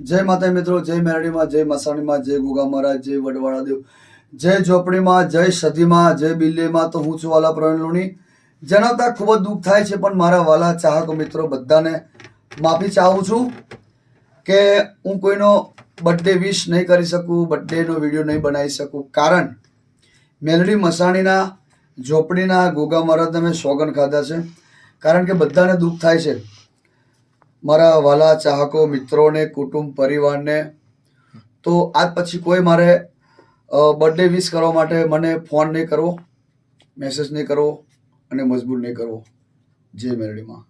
જય માતા મિત્રો, જય મેરડીમાં, જય મસાણીમાં, જય ગુગા મહારાજ, જય વડવાળા દેવ, જય ઝોપડીમાં, જય સધીમાં, જય બિલ્લીમાં તો હું છું વાલા પ્રવીણ લોણી. જણાવતા ખૂબ જ દુઃખ થાય છે, પણ મારા વાલા ચાહકો મિત્રો બધાને માફી ચાહું છું કે હું કોઈનો બર્થડે વિશ નહીં કરી શકું બર્થડેનો વીડિયો નહીં બનાવી શકું. કારણ, મેલડી મસાણીના, ઝોપડીના ગોગા મહારાજ તમે સોગન ખાધા છે. કારણ કે બધાને દુઃખ થાય છે. મારા વાલા, ચાહકો, મિત્રોને, કુટુંબ, પરિવારને. તો આજ પછી કોઈ મારે બર્થડે વિશ કરવા માટે મને ફોન નહીં કરવો મેસેજ નહીં કરવો અને મજબૂર નહીં કરવો. જય મેરડીમાં.